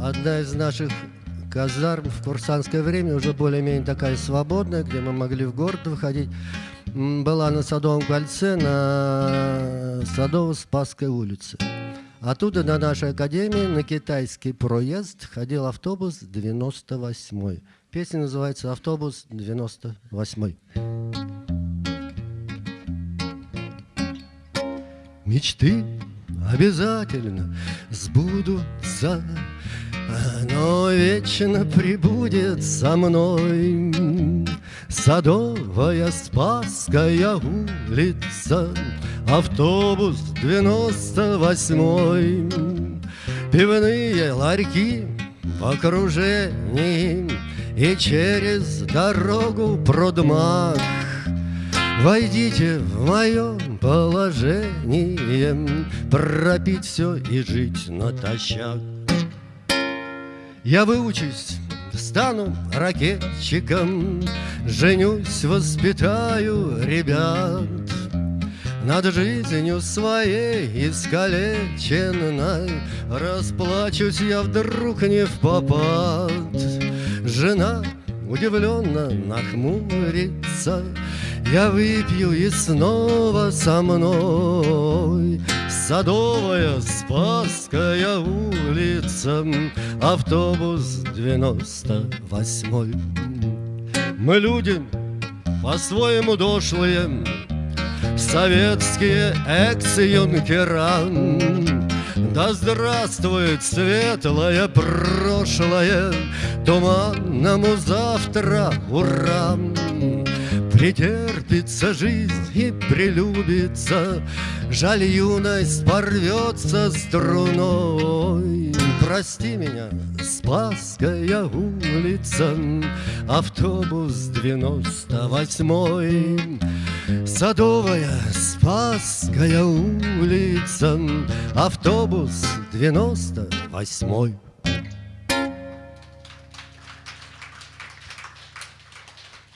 одна из наших казарм в курсантское время, уже более-менее такая свободная, где мы могли в город выходить, была на Садовом кольце на Садово-Спасской улице. Оттуда на нашей академии на китайский проезд ходил автобус 98-й. Песня называется «Автобус 98-й». Мечты обязательно сбудутся, но вечно прибудет со мной Садовая Спасская улица, Автобус девяносто восьмой. Пивные ларьки в окружении И через дорогу продмах Войдите в мое положение Пропить все и жить натощак Я выучусь стану ракетчиком, Женюсь, воспитаю ребят. Над жизнью своей искалеченной Расплачусь я вдруг не в попад. Жена удивленно нахмурится, Я выпью и снова со мной Садовая, Спасская улица, Автобус девяносто восьмой. Мы люди по-своему дошлые, Советские экс-юнкера. Да здравствует светлое прошлое, Туманному завтра ура! Претерпится жизнь и прелюбится, Жаль, юность порвется струной. Прости меня, Спасская улица, Автобус девяносто восьмой. Садовая Спасская улица, Автобус девяносто восьмой.